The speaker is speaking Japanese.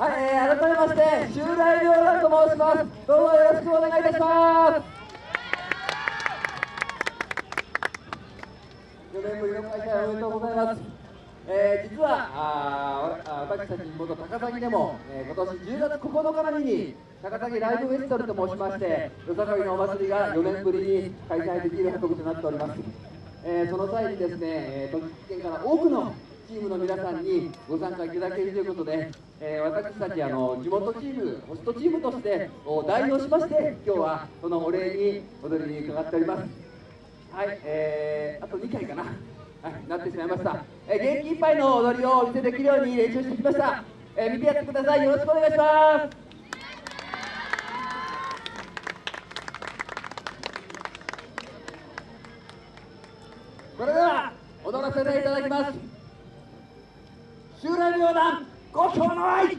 はい、えー、改めまして修大亮蘭と申します。どうぞよろしくお願いいたします4年ぶりの開催おめでとうございます。えー、実はあ私たち地元高崎でも、えー、今年10月9日までに高崎ライブフェスティバルと申しましてよさこいのお祭りが4年ぶりに開催できる運びとなっております、えー、その際にですね、えー、栃木県から多くのチームの皆さんにご参加いただけるということで、えー、私たちあの地元チームホストチームとして代表しまして今日はそのお礼に踊りに伺っております。はい、えー、あと2回かな、はい、なってしまいました、えー、元気いっぱいの踊りをお見せできるように練習してきました、えー、見てやってください。よろしくお願いします。それでは踊らせていただきます。襲来旅団ご賞の愛